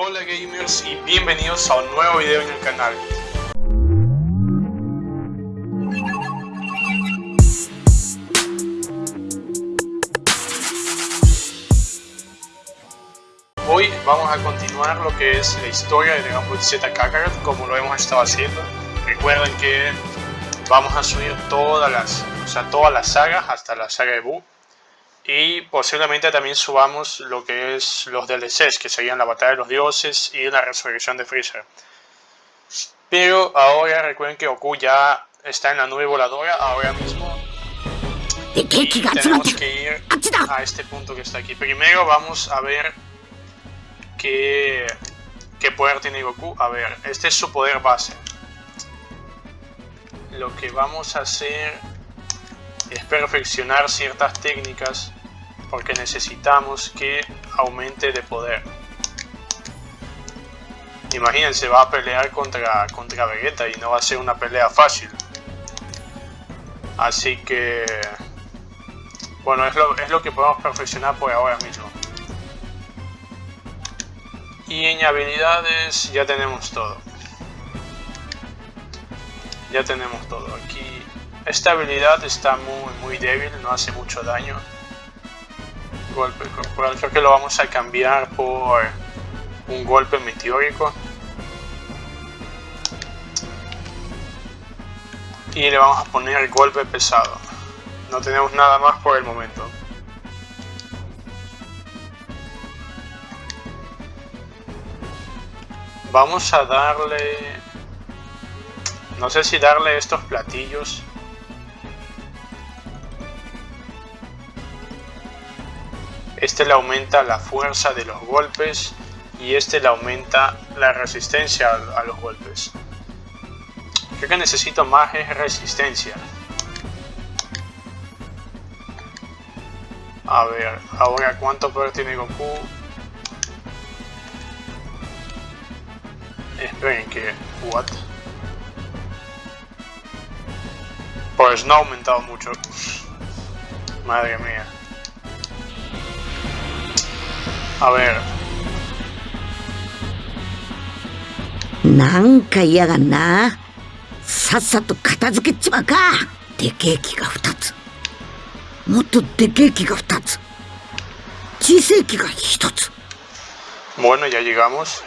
Hola gamers y bienvenidos a un nuevo video en el canal. Hoy vamos a continuar lo que es la historia de Dragon Ball Z Kakarot como lo hemos estado haciendo. Recuerden que vamos a subir todas las, o sea, todas las sagas hasta la saga de Buu y posiblemente también subamos lo que es los DLCs, que serían la batalla de los dioses y la resurrección de Freezer. Pero ahora recuerden que Goku ya está en la nube voladora ahora mismo. Y tenemos que ir a este punto que está aquí. Primero vamos a ver qué, qué poder tiene Goku. A ver, este es su poder base. Lo que vamos a hacer es perfeccionar ciertas técnicas porque necesitamos que aumente de poder. Imagínense, va a pelear contra, contra Vegeta y no va a ser una pelea fácil. Así que... Bueno, es lo, es lo que podemos perfeccionar por ahora mismo. Y en habilidades ya tenemos todo. Ya tenemos todo. Aquí esta habilidad está muy, muy débil, no hace mucho daño golpe corporal. Creo que lo vamos a cambiar por un golpe meteórico. Y le vamos a poner golpe pesado. No tenemos nada más por el momento. Vamos a darle... No sé si darle estos platillos Este le aumenta la fuerza de los golpes y este le aumenta la resistencia a, los golpes. Creo que necesito más resistencia. A ver, ahora cuánto poder tiene Goku. Esperen que... What? Pues no ha aumentado mucho. Madre mía. A ver. なんか嫌がんな。さっさと片付けちまうか。でけえ木が2つ。もっとでけえ木が2つ。小さい木が1つ。Bueno, ya llegamos.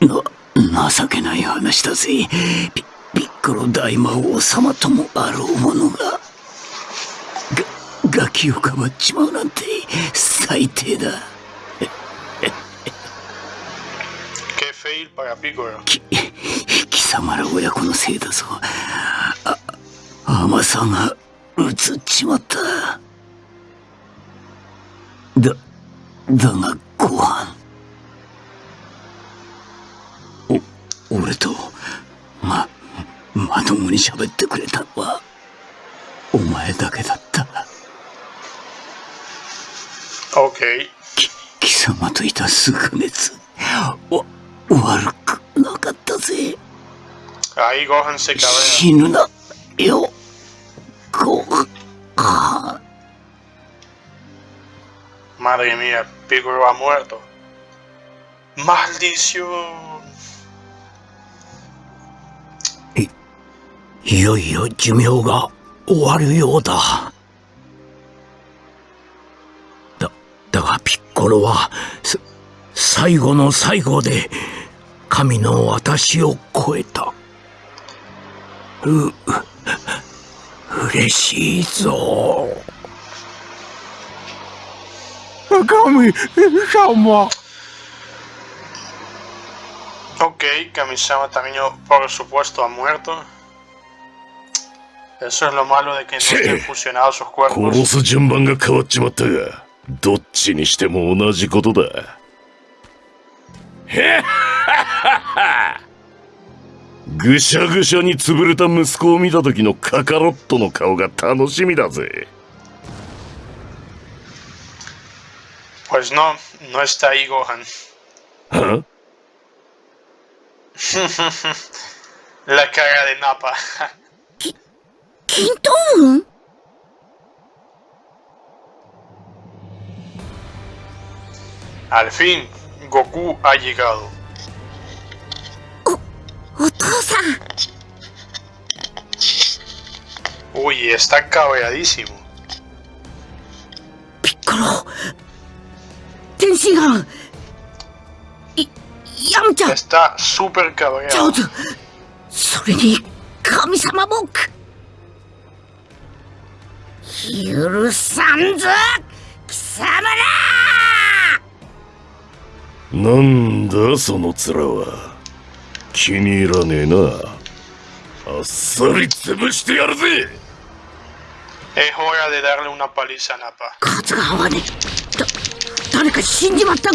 No. 情けない話だぜピピッコロ大魔王様ともあろうものががガキをかばっちまうなんて最低だ。き貴様ら親子のせいだぞ。あ甘さがうつっちまった。だだがご飯。俺とままともに喋ってくれたのは、お前だけだった。OK。き、貴様といたすぐ熱、わ、悪くなかったぜ。あ、いご飯してから。ぬな、よ、ご、か。Madre mía, Piccolo ha ゅいよいよ寿命が終わるようだ。だ、だがピッコロは、最後の最後で、神の私を超えた。う、嬉しいぞ。神様 Ok, Kamisama también por supuesto ha muerto. Eso es lo malo de que no estén fusionados sus cuerpos. 殺す順番が変わっちまったが、どっちにしても同じことだ。へっはっはぐしゃぐしゃに潰れた息子を見た時のカカロットの顔が楽しみだぜ。Pues no, no está ahí Gohan. ¿Ah? La cara de Nappa. Então? Al fin, Goku ha llegado. O ¡Otosan! Uy, está cabreadísimo. Piccolo. Tenshinhan. Y Yamcha. Está súper cabreado. Chao. Sore ni Kami-sama Boku. 許さんぞ貴様ら！なんだその面は。気に入らねえな。あっさり潰してやるぜ！Es hora de darle una paliza a Nappa. 数が合わねえだ誰か死んじまった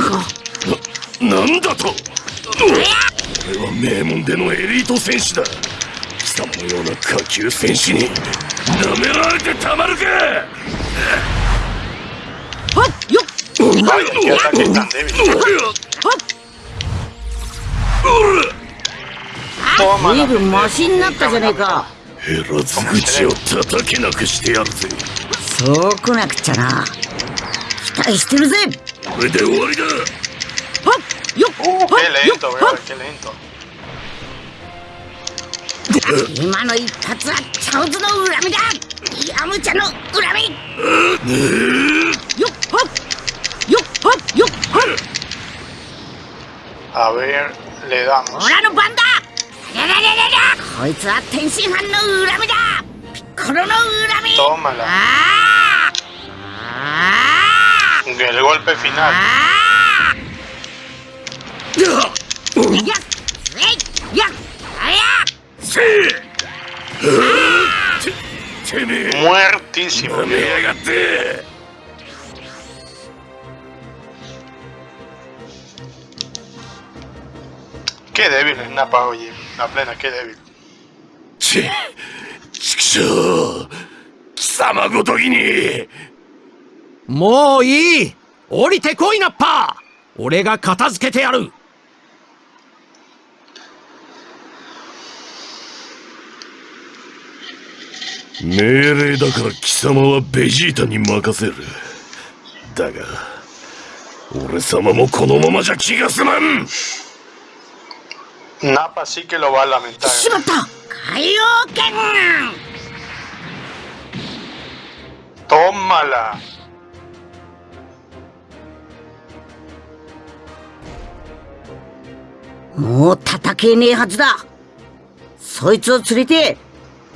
んかなんだと俺は名門でのような下級戦士に舐められてたまるかはっよっ Vaya, qué ataque tan débil. Toma 随 la 分マシになったじゃねえかヘラズ口を叩けなくしてやるぜそうこなくちゃな期待してるぜこれで終わりだはっよっ Uh, はっよっは.っ.今の一発はチャオズの恨みだヤムチャの恨みよっはっよっはっよっはっ A ver, le damos. 俺の番だやららららこいつは天津飯の恨みだピッコロの恨み Tómala. あーあ El golpe ー final. あー せえててめえ Muertísimo. 舐めやがって Qué débil es Nappa, oye. La plena, qué débil. ちちくしょう貴様ごときにもういい降りてこいナッパー俺が片付けてやる命令だから貴様はベジータに任せる。だが俺様もこのままじゃ気が済まん。Nappa sí que lo va a lamentar. しまった。海洋圏 Tómala. もう叩けねえはずだ。そいつを連れて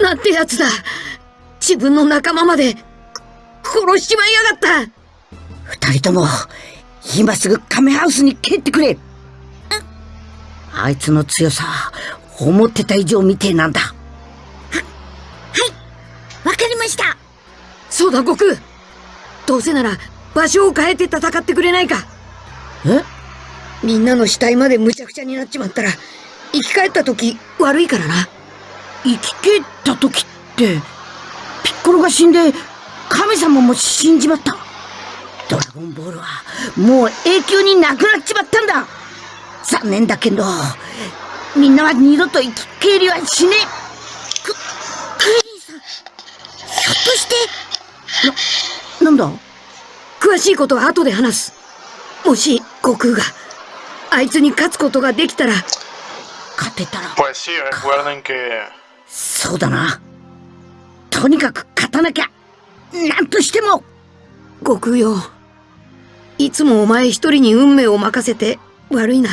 なんてやつだ。自分の仲間まで殺しちまいやがった。二人とも今すぐカメハウスに帰ってくれ。あいつの強さ思ってた以上みてえなんだ。ははい。わかりました。そうだ悟空。どうせなら場所を変えて戦ってくれないか。え？みんなの死体までむちゃくちゃになっちまったら生き返った時悪いからな生き返った時ってピッコロが死んで神様も死んじまった。ドラゴンボールはもう永久になくなっちまったんだ。残念だけどみんなは二度と生き返りはしねえ。ククイリンさんひょっとしてな、なんだ？詳しいことは後で話す。もし悟空があいつに勝つことができたら勝てたら。Pues sí, recuerden que そうだな。とにかく勝たなきゃ。なんとしても。悟空よいつもお前一人に運命を任せて悪いな。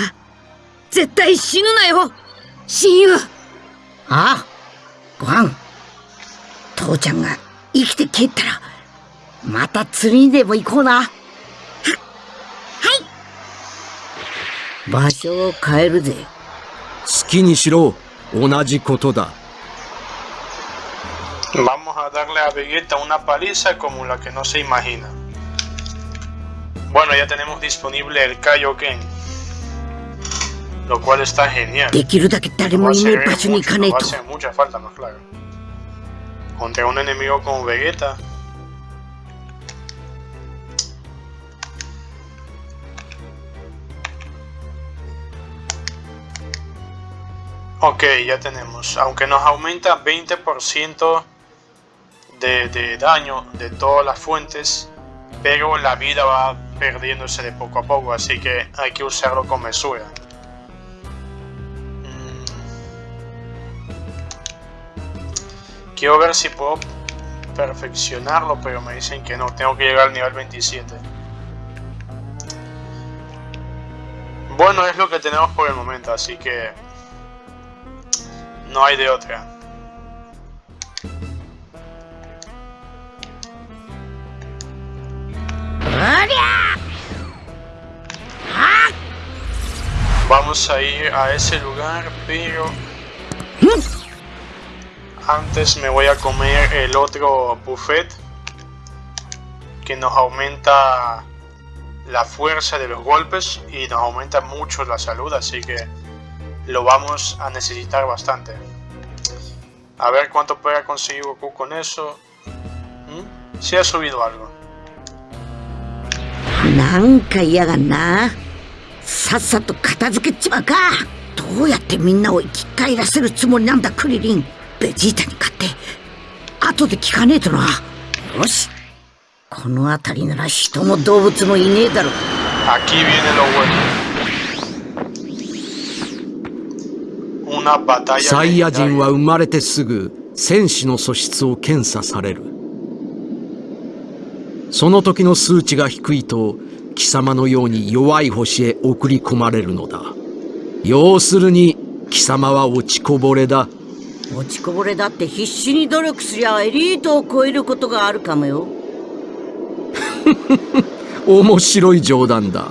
絶対死ぬなよ。親友。ああ。ご飯。父ちゃんが生きて帰ったらまた釣りにでも行こうな。ははい。場所を変えるぜ。好きにしろ。同じことだ Vamos a darle a Vegeta una paliza como la que no se imagina. Bueno, ya tenemos disponible el Kaioken. Lo cual está genial. No hace, mucho, no hace mucha falta más claro. Contra un enemigo como Vegeta. Ok, ya tenemos. Aunque nos aumenta 20% de, daño de todas las fuentes, pero la vida va perdiéndose de poco a poco, así que hay que usarlo con mesura. Mm. Quiero ver si puedo perfeccionarlo, pero me dicen que no, tengo que llegar al nivel 27. Bueno, es lo que tenemos por el momento, así que no hay de otra. Vamos a ir a ese lugar, pero antes me voy a comer el otro buffet que nos aumenta la fuerza de los golpes y nos aumenta mucho la salud, así que lo vamos a necesitar bastante. A ver cuánto puede conseguir Goku con eso. ¿Mm? Si ha subido algo. なんか嫌がんな。さっさと片付けちまうか。どうやってみんなを生き返らせるつもりなんだクリリン。ベジータに勝って。後で聞かねえとな。よし。この辺りなら人も動物もいねえだろ Aquí viene lo bueno. Una batalla サイヤ人.は生まれてすぐ戦士の素質を検査される。その時の数値が低いと貴様のように弱い星へ送り込まれるのだ。要するに貴様は落ちこぼれだ。落ちこぼれだって必死に努力すりゃエリートを超えることがあるかもよ。面白い冗談だ。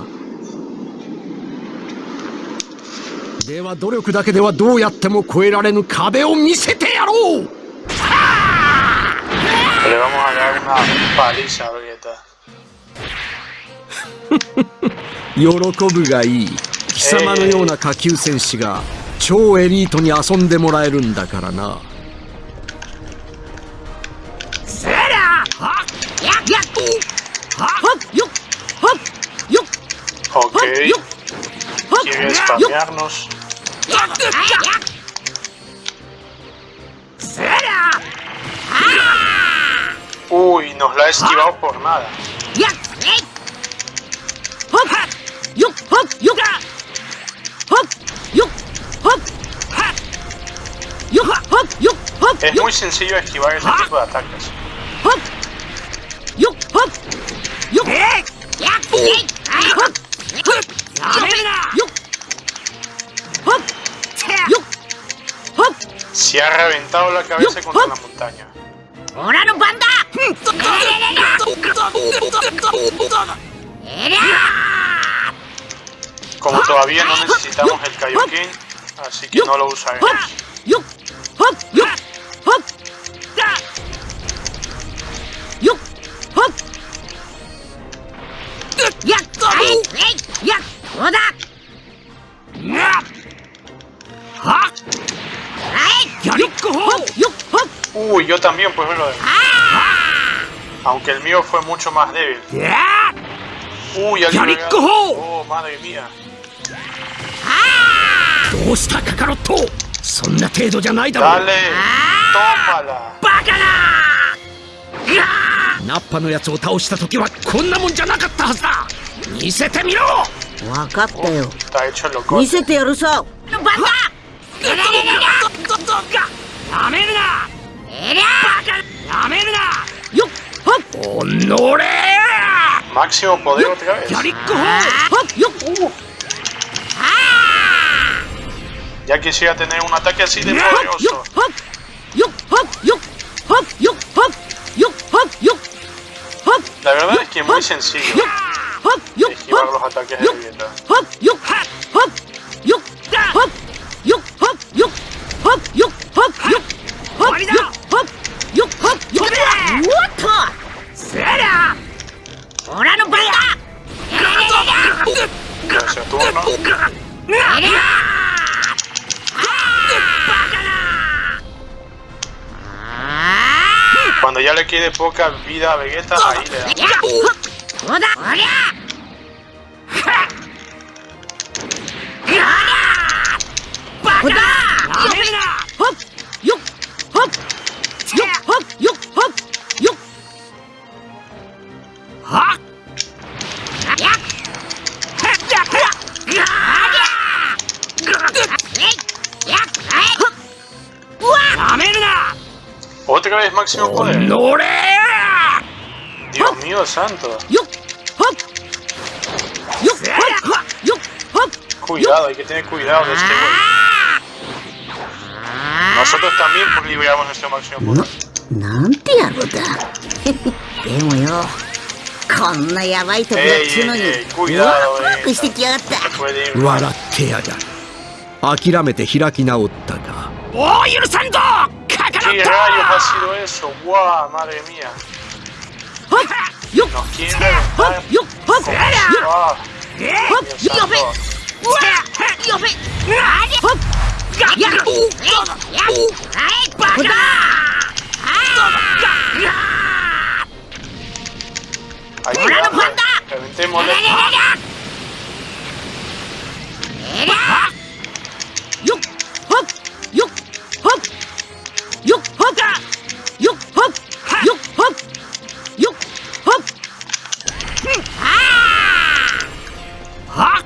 では努力だけではどうやっても超えられぬ壁を見せてやろう。Le vamos a dar una paliza a Vegeta. 喜ぶがいい貴様のような下級戦士が超エリートに遊んでもらえるんだからな Ok. Quiere spamearnos. Uy, nos la ha esquivado por nada. ¡Hook! ¡Yuka! ¡Hook! ¡Yuk! ¡Hook! ¡Ha! ¡Yuka! ¡Hook! ¡Yuk! ¡Hook! Es muy sencillo esquivar ese tipo de ataques. ¡Hook! ¡Yuk! ¡Hook! ¡Yuk! ¡Hook! ¡Hook! ¡Yuk! ¡Hook! ¡Yuk! ¡Hook! Se ha reventado la cabeza contra la montaña. ¡Ahora no panda! ¡Era! Como todavía no necesitamos el Kaioken, así que no lo usaremos. Uy, yo también, pues, lo Aunque el mío fue mucho más débil. Uy, alguien... Oh, madre mía. どうしたカカロット。そんな程度じゃないだろ Dale. Tómala. ナッパのやつを倒した時はこんなもんじゃなかったはずだ。見せてみろ！わかったよ.見せてやるさ。番だ！やめるな！やめるな！よっはっ！おのれ Máximo poder otra vez. ギャ Ya quisiera tener un ataque así de poderoso. La verdad es que es muy sencillo esquivar los ataques de cuando ya le quede poca vida a Vegeta, ahí le da. máximo poder. 乗れ Dios mío santo. よっほっよっほっよっほっ Cuidado, hay que tener cuidado de este güey. Nosotros también pues, liberamos nuestro máximo poder. なんて野郎だでもよこんなヤバいとこやっちゅうのにえいえいえ食いワだろクワクしてきやがった Se puede ir. 笑ってやがる諦めて開き直った ¿Qué rayos ha sido eso? ¡Guau, madre mía! Nos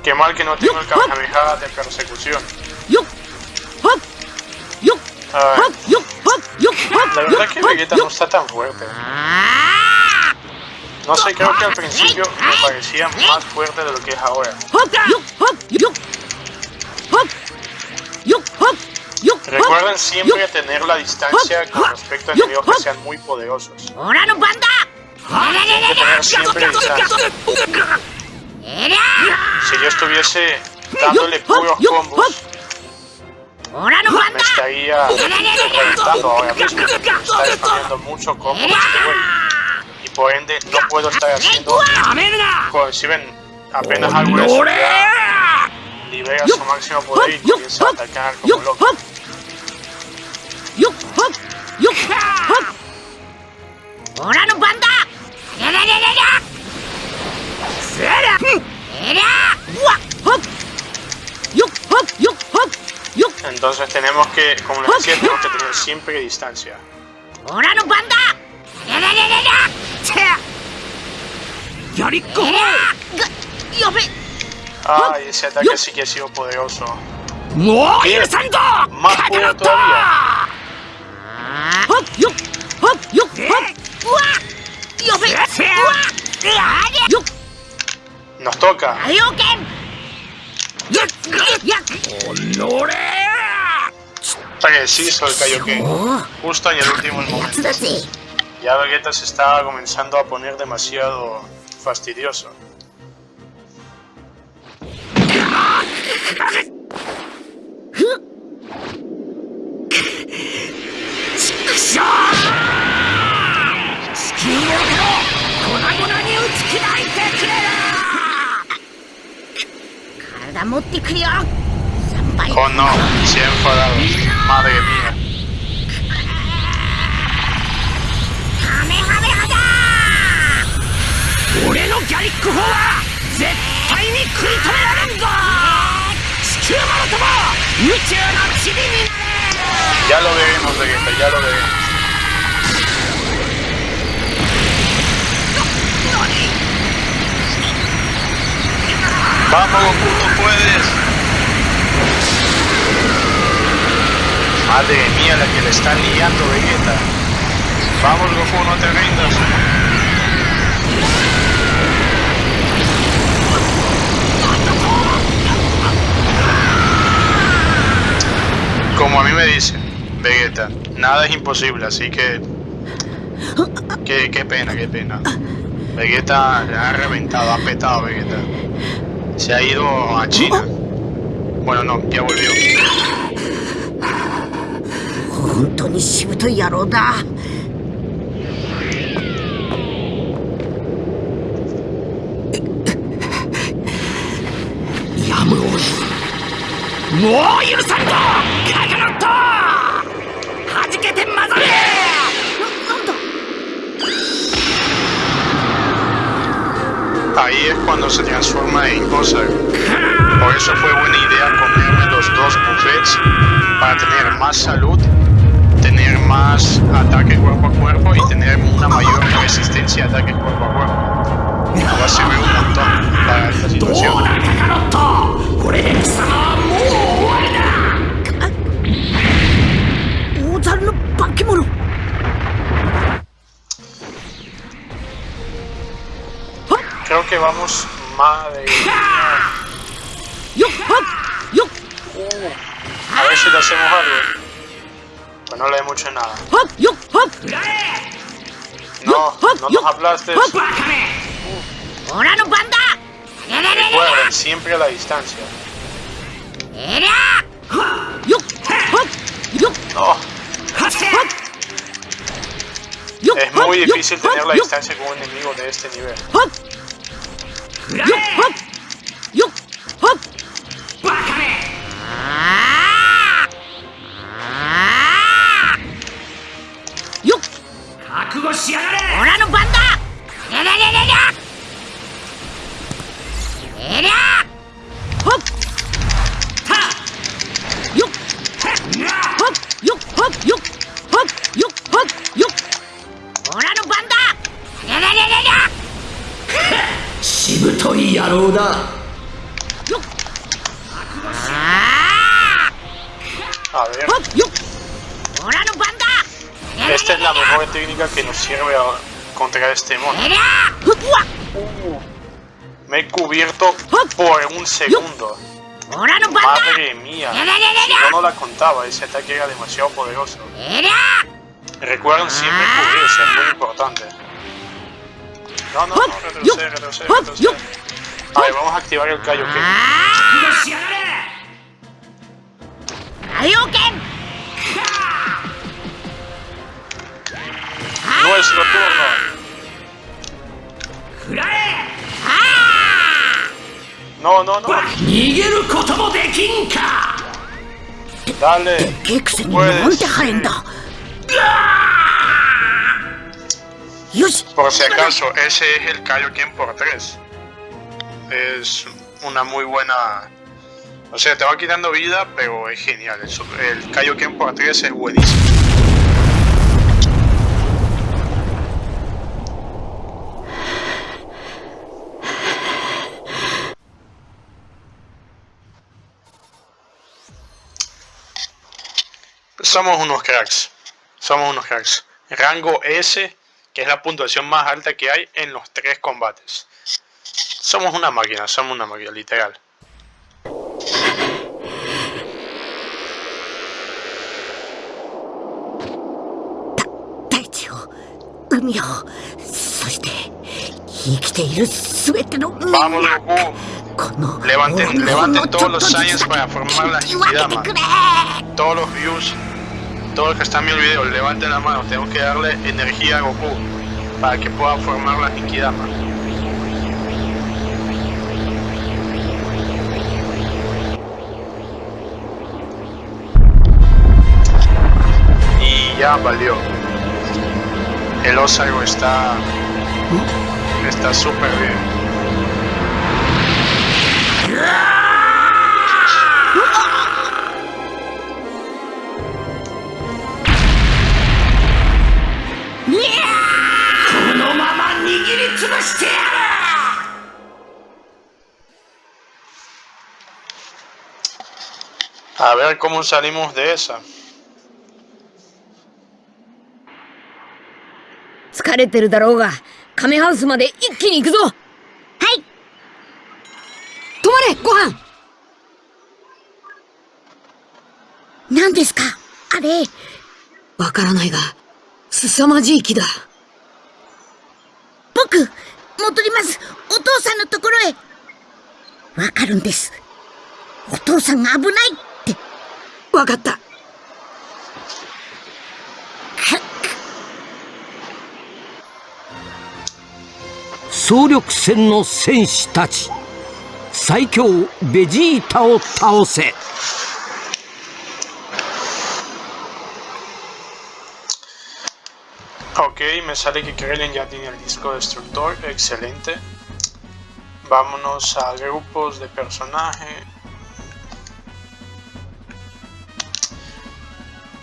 Qué mal que no tengo el cabeza de persecución. La verdad es que Vegeta no está tan fuerte. No sé, creo que al principio me parecía más fuerte de lo que es ahora. Recuerden siempre tener la distancia con respecto a enemigos que sean muy poderosos. ¡Ahora no, panda! Si yo estuviese dándole puros combos, estaría reventando ahora combos. Y por ende, no puedo estar haciendo. Apenas algo libera su máximo poder y a atacar como loco. Entonces tenemos que, como les decía, tenemos que tener siempre distancia. ¡Ahora no panda! ¡Yariko! ¡Ay, ese ataque sí que ha sido poderoso! ¡No! ¡Muy santo! ¡Más poder todavía! ¡Hop, nos toca. Ataque de Siso el Kaioken, justo en el último momento. Ya Vegeta se estaba comenzando a poner demasiado fastidioso. を粉々に打ち砕いてくれ体持ってくるよ3倍 Oh no, se ha enfadado. Madre mía. カメハメハだ。俺のギャリック砲は絶対に食い止められんぞ。地球もろとも宇宙の塵になれ。Ya lo veremos, Vegeta, ya lo veremos. Vamos, Goku, no puedes. Madre mía, la que le están liando, Vegeta. Vamos, Goku, no te rindas. Como a mí me dicen, Vegeta, nada es imposible, así que... Qué, qué pena, qué pena. Vegeta ha reventado, ha petado Vegeta. Se ha ido a China. Bueno, no, ya volvió. 本当にしぶとい野郎だやむをもう許さんぞカカロット ahí es cuando se transforma en Osaru. Por eso fue buena idea comerme los dos buffets para tener más salud, tener más ataque cuerpo a cuerpo y tener una mayor resistencia a ataque cuerpo a cuerpo. Me va a servir un montón para esta situación. que vamos... Madre. Uh, a ver si le hacemos algo. Pues no le hemos hecho nada. No, no nos aplastes. ¡Ahora no! Recuerden, siempre a la distancia. No. Es muy difícil tener la distancia con un enemigo de este nivel. よっはっよっはっ。よっ contra este mono. Me he cubierto por un segundo. Madre mía. Yo no la contaba, ese ataque era demasiado poderoso. Recuerden siempre cubrirse, es muy importante. No, no, no, retroceder, retroceder, vamos a activar el Kaioken. Ah. ¡Kaioken! nuestro turno. No, no, no. Dale. Puedes. Por si acaso, ese es el Kaioken por 3. Es una muy buena... O sea, te va quitando vida, pero es genial. El, el Kaioken por 3 es buenísimo. Somos unos cracks. Somos unos cracks. Rango S, que es la puntuación más alta que hay en los tres combates. Somos una máquina, somos una máquina, literal. Vamos, Goku. Levanten, levanten todos los science para formar la entidad. Todos los views todos los que están viendo el video, levanten la mano. Tengo que darle energía a Goku para que pueda formar la Hikidama. Y ya valió. El Osago está. Está súper bien. ¡ A ver cómo salimos de esa. 疲れてるだろうが、カメハウスまで一気に行くぞはい止まれご飯何ですかあれわからないが、凄まじい木だ。僕戻りますお父さんのところへわかるんですお父さんが危ないわかった。総力戦の戦士たち最強ベジータを倒せ Ok, me sale que Krillin ya tiene el disco destructor, excelente. Vámonos a grupos de personaje.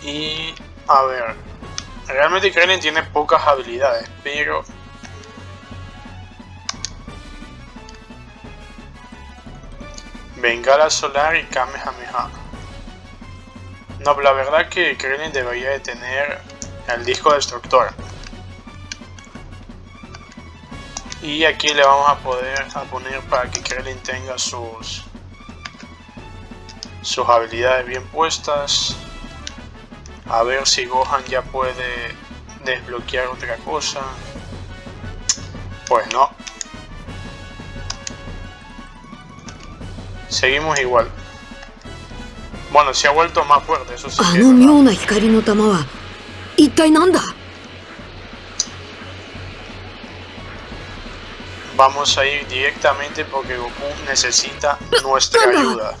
Y a ver, realmente Krillin tiene pocas habilidades, pero Bengala Solar y Kamehameha. No, pero la verdad que Krillin debería de tener el disco destructor. Y aquí le vamos a poder a poner para que Krillin tenga sus sus habilidades bien puestas. A ver si Gohan ya puede desbloquear otra cosa. Pues no. Seguimos igual. Bueno, se ha vuelto más fuerte, eso sí. Que es Vamos a ir directamente porque Goku necesita nuestra ayuda.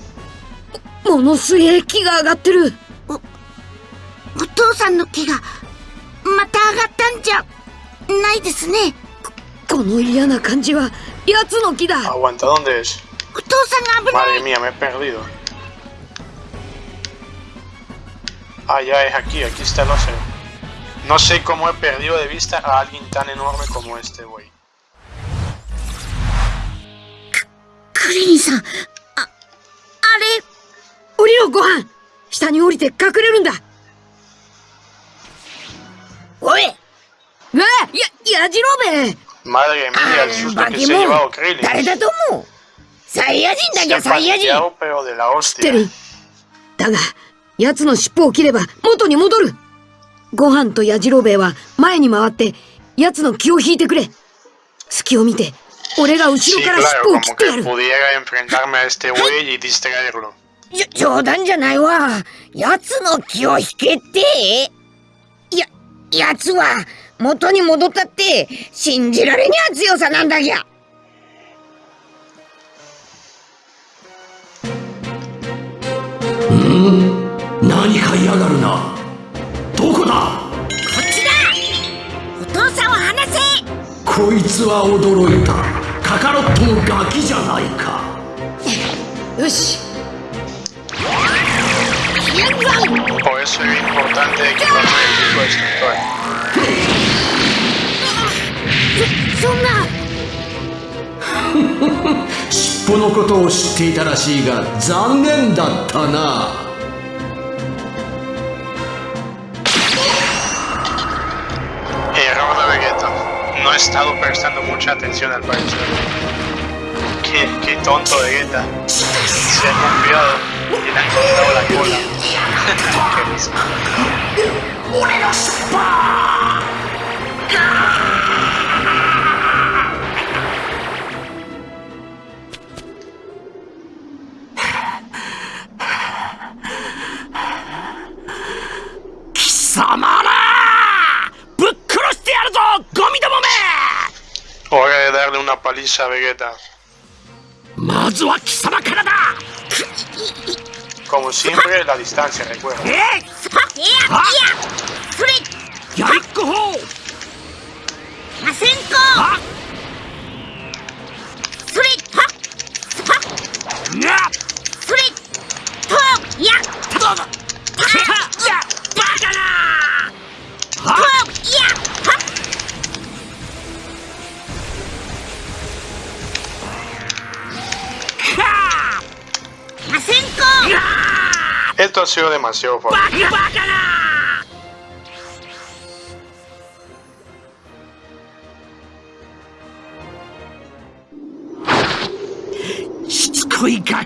お父さんの気がまた上がったんじゃないですねこの嫌な感じは奴の気だ Aguanta, ¿dónde es? お父さんが危ない Madre mía, me he perdido. Ah, ya es aquí, aquí está el océano. No sé cómo he perdido de vista a alguien tan enorme como este güey. クリリンさんああれ降りろご飯下に降りて隠れるんだおい。うや、やじろべえ。バケモン、誰だと思うサイヤ人だけサイヤ人知ってるだが、奴の尻尾を切れば元に戻るご飯とやじろべえは前に回って、奴の気を引いてくれ隙を見て、俺が後ろから尻尾を切ってやる冗談じゃないわ奴の気を引けて奴は元に戻ったって信じられにゃ強さなんだぎゃ。何か嫌がるな。どこだ？こっちだ。お父さんを離せ。こいつは驚いた。カカロットのガキじゃないか。よし Por eso era importante equiparme el disco destructor. そんな尻尾のことを知っていたらしいが残念だったな Error de Vegeta. No he estado prestando mucha atención al parecer. Qué, qué tonto Vegeta. Se ha confiado y Le han cortado la cola. Qué risa. 貴様らぶっ殺してやるぞゴミども Hora de darle una paliza a Vegeta. めまずは貴様 Como siempre, la distancia, recuerda. え sido demasiado fácil. バカバカなしつこいガ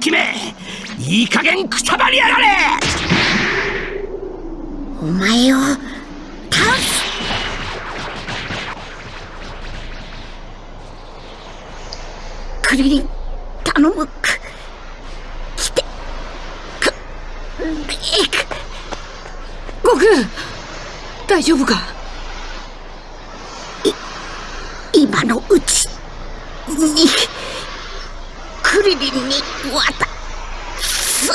レイク。悟空大丈夫か？今のうち。にクリリンに渡す。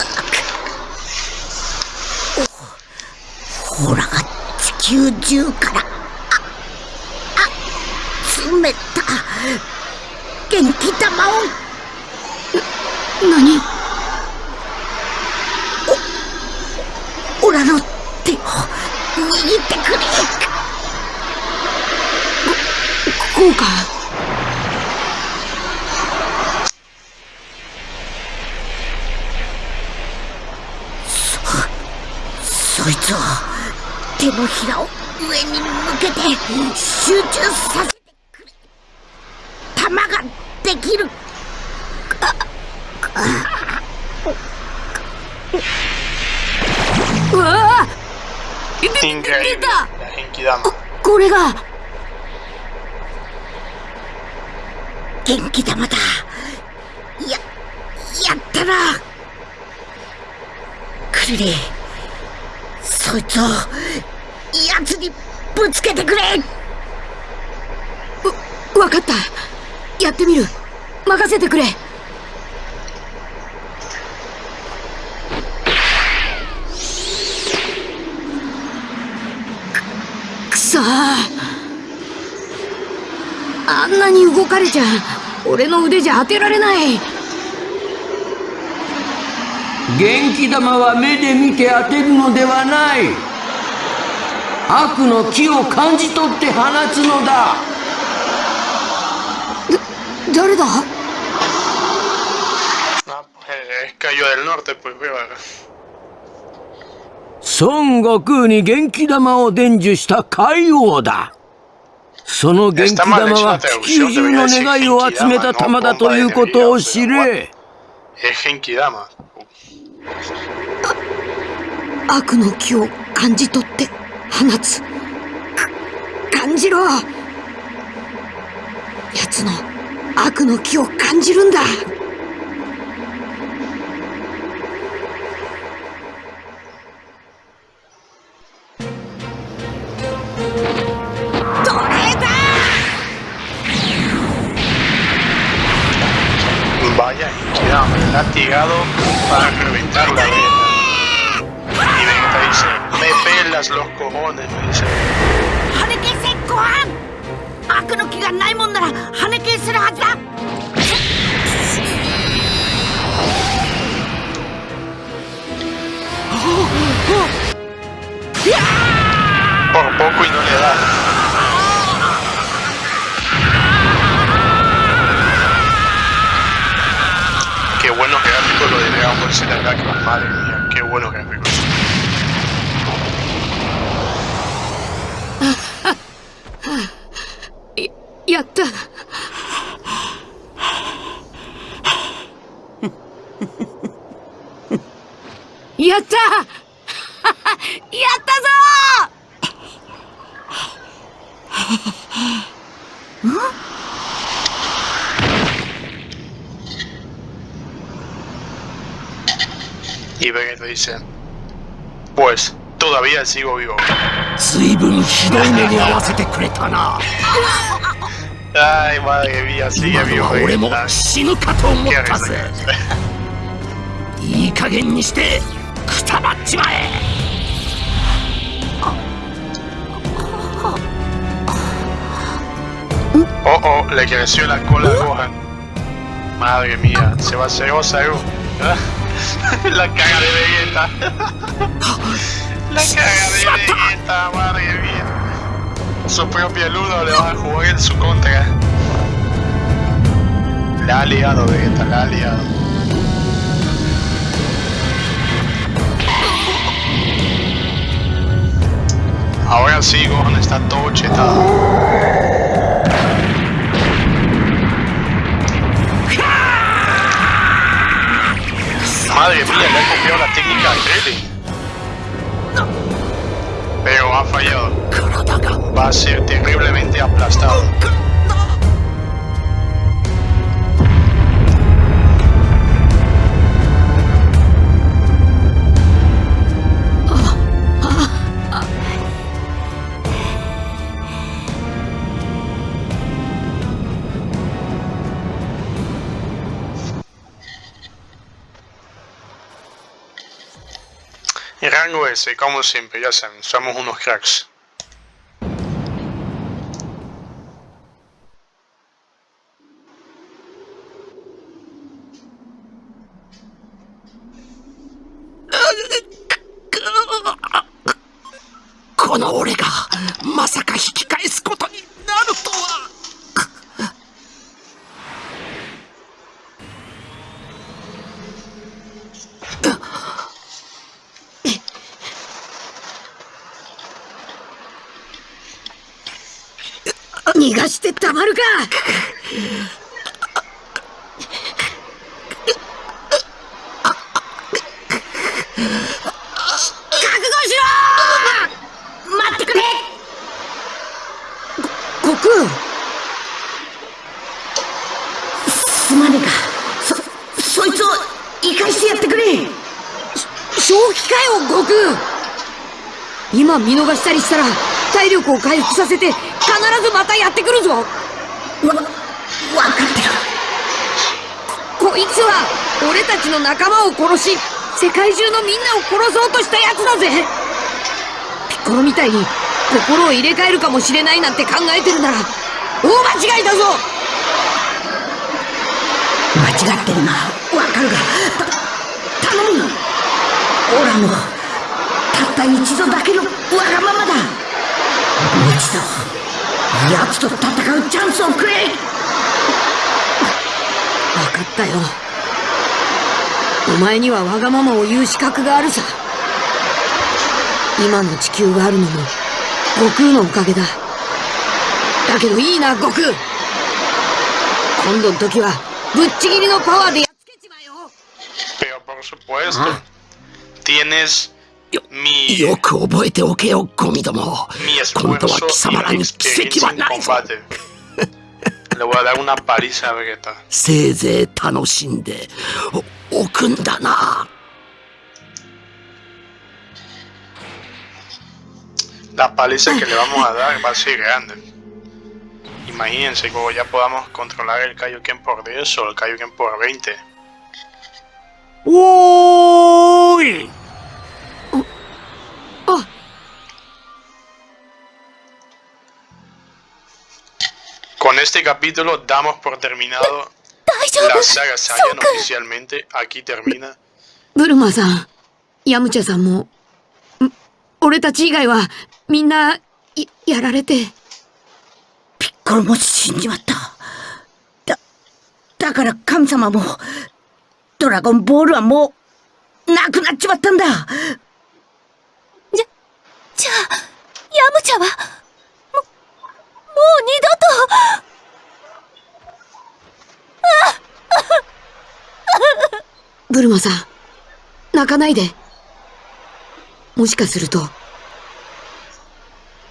おほらが地球中からああ冷た元気玉を。何オラの手を握ってくれこうか。そいつは手のひらを上に向けて集中させてくれ玉ができるうわあ Increíble. La Genkidama. これが元気玉だ。ややったな。クリリそいつを奴にぶつけてくれ。わかった。やってみる。任せてくれくくそーあんなに動かれちゃ俺の腕じゃ当てられない。元気玉は目で見て当てるのではない。悪の気を感じ取って放つのだ。誰だ？Ah. 孫悟空に元気玉を伝授した海王だその元気玉は地球中の願いを集めた玉だということを知れ.悪の気を感じ取って放つ。か感じろ。奴の悪の気を感じるんだ castigado para reventar. Y Vegeta dice, me pelas los cojones, me dice. Por poco y no le da. pegado por ese ataque, madre mía, qué bueno que me. Ya está. Ya está. Ya está. Y Vegeta dice, pues todavía sigo vivo. Ay, madre mía, sigue vivo Vegeta. Qué Oh oh, le creció la cola a Gohan. Madre mía, se va a hacer Osaru. ¿eh? La caga de Vegeta. La caga de Vegeta, madre mía. Su propio Ludo le va a jugar en su contra. La ha liado Vegeta, la ha liado. Ahora sí, Gohan está todo chetado. Madre mía, le ha copiado la técnica a. Pero ha fallado. Va a ser terriblemente aplastado. Rango S, como siempre, ya saben, somos unos cracks. 今見逃したりしたら体力を回復させて必ずまたやってくるぞ。わ分かってる。こいつは俺たちの仲間を殺し世界中のみんなを殺そうとしたやつだぜ。ピッコロみたいに心を入れ替えるかもしれないなんて考えてるなら大間違いだぞ。間違ってるな。わかるがた頼むオラのたった一度だけのわがままだ。もう一度奴と戦うチャンスをくれ。分かったよ。お前にはわがままを言う資格があるさ。今の地球があるのも悟空のおかげだ。だけどいいな悟空。今度の時はぶっちぎりのパワーでやっつけちまえよ。Pero por supuesto, tienes よ mi, よく覚えておけよゴミども mi 今度は esfuerzo 貴様ら y mi に奇跡 experiencia は en ないぞ combate. Le voy a dar una paliza a Vegeta. せいぜい楽しんでおおくんだな La paliza que le vamos a dar va a ser grande. Imagínense como ya podamos controlar el Kaioken por 10 o el Kaioken por 20. Este capítulo damos por terminado la saga Saiyan oficialmente. Aquí termina. ブルマさんヤムチャさんもん俺たち以外はみんなややられてピッコロも死んじまっただだから神様もドラゴンボールはもうなくなっちまったんだじゃ、じゃあ、ヤムチャは、も、もう二度と、ブルマさん泣かないで。もしかすると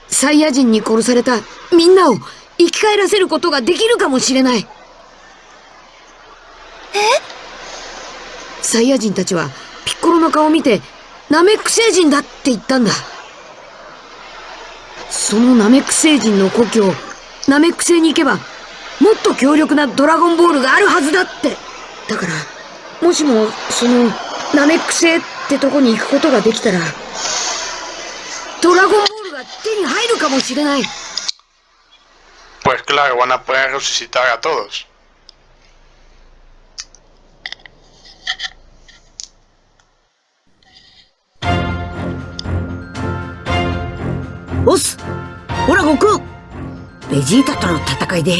サイヤ人に殺されたみんなを生き返らせることができるかもしれない。え？サイヤ人たちはピッコロの顔を見てナメック星人だって言ったんだ。そのナメック星人の故郷ナメック星に行けばもっと強力なドラゴンボールがあるはずだって。だからもしもそのナメック星ってとこに行くことができたらドラゴンボールが手に入るかもしれない。Pues claro, van a poder resucitar a todos. オスほら悟空ベジータとの戦いで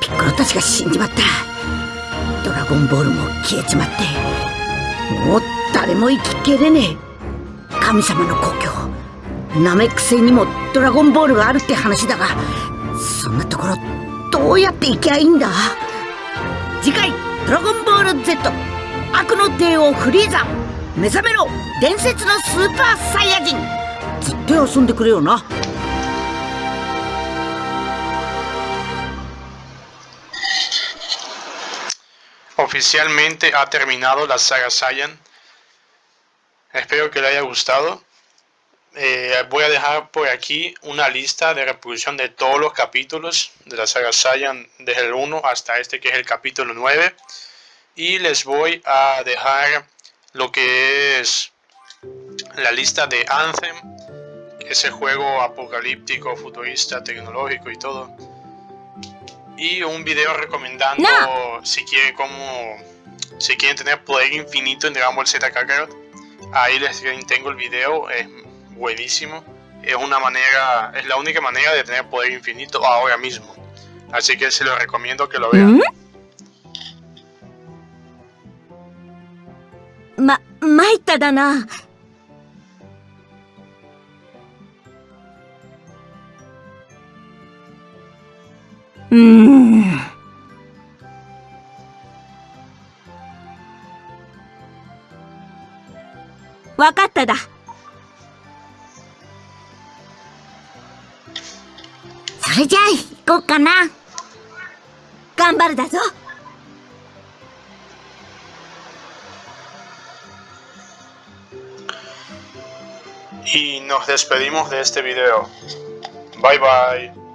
ピッコロたちが死んじまったドラゴンボールも消えちまってもう誰も生きけれねえ。神様の故郷ナメック星にもドラゴンボールがあるって話だがそんなところどうやって行きゃいいんだ？次回「ドラゴンボール Z 悪の帝王フリーザ」目覚めろ伝説のスーパーサイヤ人。ずっと遊んでくれよな。Oficialmente ha terminado la saga Saiyan. Espero que le haya gustado. Eh, voy a dejar por aquí una lista de reproducción de todos los capítulos de la saga Saiyan desde el 1 hasta este que es el capítulo 9 y les voy a dejar lo que es la lista de Anthem ese juego apocalíptico, futurista, tecnológico y todo y un video recomendando no. si quiere como si quieren tener poder infinito en Dragon Ball Z Kakarot ahí les tengo el video es buenísimo es una manera es la única manera de tener poder infinito ahora mismo así que se los recomiendo que lo vean ¿Mm? Ma Maita 分かっただ。それじゃあ行こうかな。頑張るだぞ。いいの despedimos de バイバイ